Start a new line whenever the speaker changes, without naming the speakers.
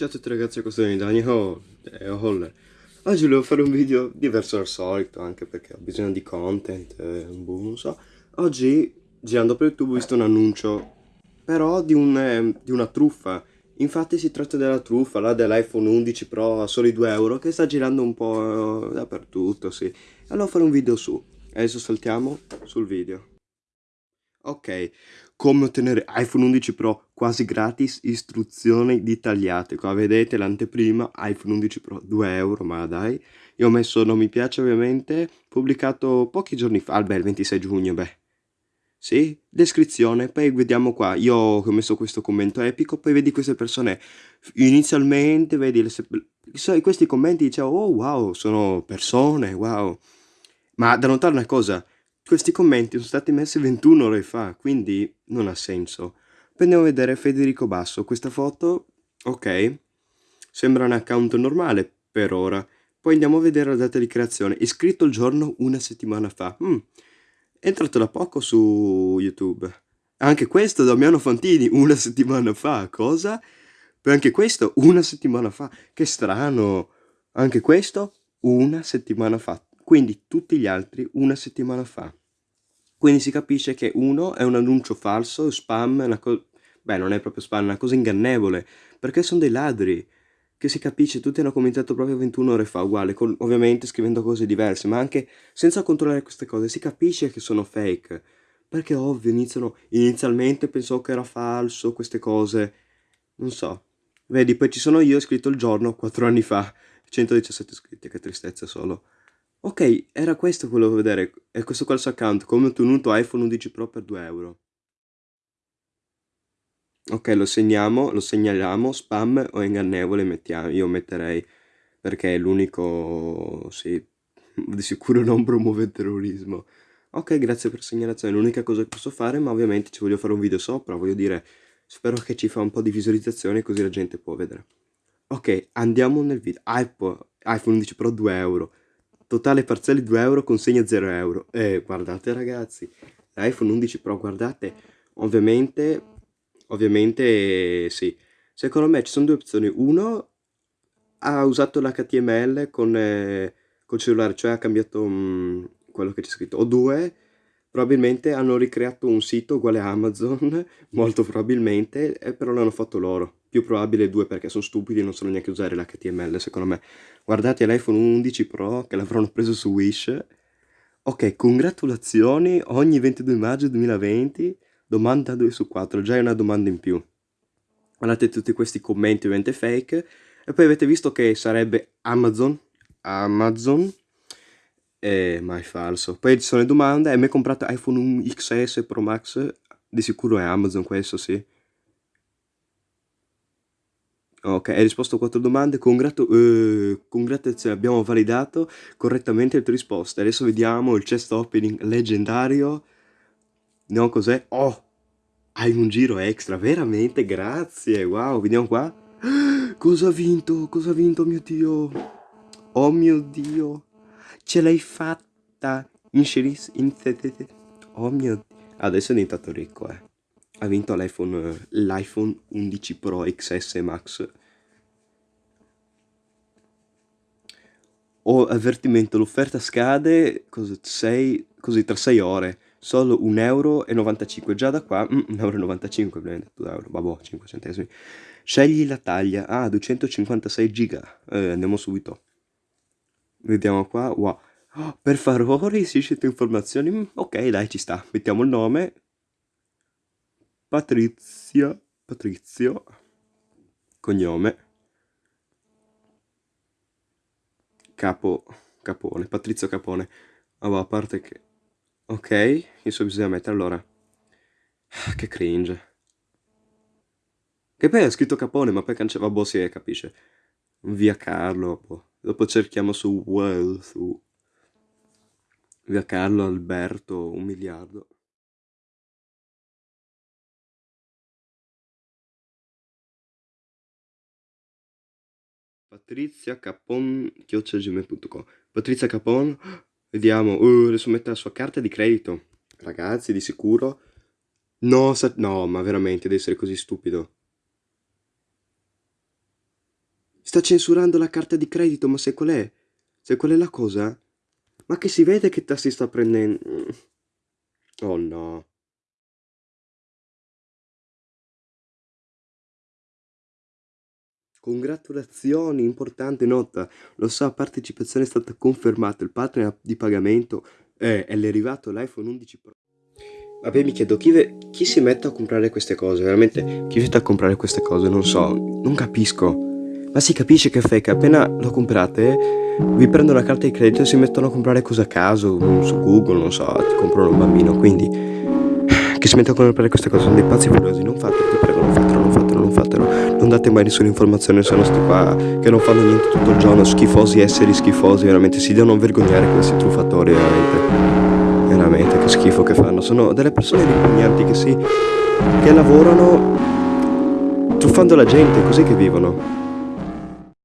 Ciao a tutti ragazzi, questo è Daniel Holler. Oggi volevo fare un video diverso dal solito, anche perché ho bisogno di content, eh, boh, non so. Oggi, girando per YouTube, ho visto un annuncio, però di, un, eh, di una truffa. Infatti si tratta della truffa, là dell'iPhone 11 Pro a soli 2 euro, che sta girando un po' dappertutto, sì. Allora fare un video su. Adesso saltiamo sul video. Ok, come ottenere iPhone 11 Pro quasi gratis, istruzioni dettagliate. Qua vedete l'anteprima, iPhone 11 Pro 2 euro, ma dai. Io ho messo non mi piace ovviamente, pubblicato pochi giorni fa, beh il 26 giugno, beh. Sì, descrizione, poi vediamo qua, io ho messo questo commento epico, poi vedi queste persone, inizialmente vedi, le, questi commenti dicevo, oh wow, sono persone, wow. Ma da notare una cosa, questi commenti sono stati messi 21 ore fa, quindi non ha senso. Andiamo a vedere Federico Basso. Questa foto, ok, sembra un account normale per ora. Poi andiamo a vedere la data di creazione. Iscritto il giorno una settimana fa. Mm. È entrato da poco su YouTube. Anche questo Damiano Fantini una settimana fa. Cosa? Poi anche questo una settimana fa. Che strano. Anche questo una settimana fa. Quindi tutti gli altri una settimana fa. Quindi si capisce che uno è un annuncio falso, spam, una cosa... Beh, non è proprio spam, è una cosa ingannevole, perché sono dei ladri, che si capisce, tutti hanno commentato proprio 21 ore fa, uguale, con, ovviamente scrivendo cose diverse, ma anche senza controllare queste cose, si capisce che sono fake, perché ovvio, iniziano, inizialmente pensò che era falso, queste cose, non so. Vedi, poi ci sono io, ho scritto il giorno, 4 anni fa, 117 iscritti, che tristezza solo. Ok, era questo che volevo vedere, è questo qua il suo account, come ho ottenuto iPhone 11 Pro per 2 euro. Ok, lo segniamo, lo segnaliamo, spam o ingannevole mettiamo, io metterei, perché è l'unico, sì, di sicuro non promuove il terrorismo. Ok, grazie per segnalazione, l'unica cosa che posso fare, ma ovviamente ci voglio fare un video sopra, voglio dire, spero che ci fa un po' di visualizzazione così la gente può vedere. Ok, andiamo nel video, iPhone 11 Pro 2 euro. Totale parziale 2 euro, consegna 0 euro. Eh, guardate ragazzi, l'iPhone 11 Pro, guardate, ovviamente, ovviamente sì. Secondo me ci sono due opzioni. Uno ha usato l'HTML con, eh, col cellulare, cioè ha cambiato mh, mm, quello che c'è scritto. O due, probabilmente hanno ricreato un sito uguale a Amazon, molto probabilmente, eh, però l'hanno fatto loro più probabile due perché sono stupidi e non sanno neanche usare l'HTML secondo me. Guardate l'iPhone 11 Pro che l'avranno preso su Wish. Ok, congratulazioni, ogni 22 maggio 2020, domanda 2 su 4, già è una domanda in più. Guardate tutti questi commenti ovviamente fake. E poi avete visto che sarebbe Amazon, Amazon, eh, ma è falso. Poi ci sono le domande, hai mai comprato iPhone XS Pro Max? Di sicuro è Amazon questo, sì. Ok, hai risposto a quattro domande, Congratu eh, congratulazioni, abbiamo validato correttamente le tue risposte. Adesso vediamo il chest opening leggendario. No, cos'è? Oh, hai un giro extra, veramente, grazie, wow, vediamo qua. Cosa ha vinto? Cosa ha vinto, mio Dio? Oh mio Dio, ce l'hai fatta! Inseris in Oh mio Dio. Adesso è diventato ricco, eh ha vinto l'iPhone, l'iPhone 11 Pro XS Max. Ho avvertimento, l'offerta scade sei, così tra 6 ore, solo 1,95 euro. Già da qua, mm, 1,95 euro, 2 euro, vabbè, 5 centesimi. Scegli la taglia, ah, 256 giga, eh, andiamo subito. Vediamo qua, wow. Oh, per favore, si scelte informazioni, mm, ok, dai, ci sta. Mettiamo il nome, Patrizia, Patrizio, cognome, capo, capone, Patrizio Capone. Oh, a parte che... Ok, adesso bisogna mettere allora... Che cringe. Che poi è scritto Capone, ma poi cancella... Boh, si capisce. Via Carlo, boh. Dopo cerchiamo su Well, su... Via Carlo Alberto, un miliardo. Patrizia Capon chiocciolgmail.com Patrizia Capon vediamo. Uh, adesso mette la sua carta di credito. Ragazzi di sicuro. No, no ma veramente deve essere così stupido. Sta censurando la carta di credito, ma sai qual è? Sai qual è la cosa? Ma che si vede che te si sta prendendo... Oh no. Congratulazioni, importante nota. Lo so, partecipazione è stata confermata, il partner di pagamento è, è arrivato l'iPhone 11 Pro. Vabbè, mi chiedo, chi, ve- chi si mette a comprare queste cose? Veramente, chi si mette a comprare queste cose? Non so, non capisco. Ma si capisce che fake, appena lo comprate, vi prendono la carta di credito e si mettono a comprare cose a caso, su Google, non so, ti comprano un bambino, quindi... Chi si mette a comprare queste cose sono dei pazzi furiosi, non fatelo, ti prego, non fatelo, non fatelo, non fatelo. Non date mai nessuna informazione, sono sti qua che non fanno niente tutto il giorno, schifosi, esseri schifosi, veramente, si devono vergognare questi truffatori, veramente. Veramente, che schifo che fanno. Sono delle persone ripugnanti che si... che lavorano truffando la gente, così che vivono.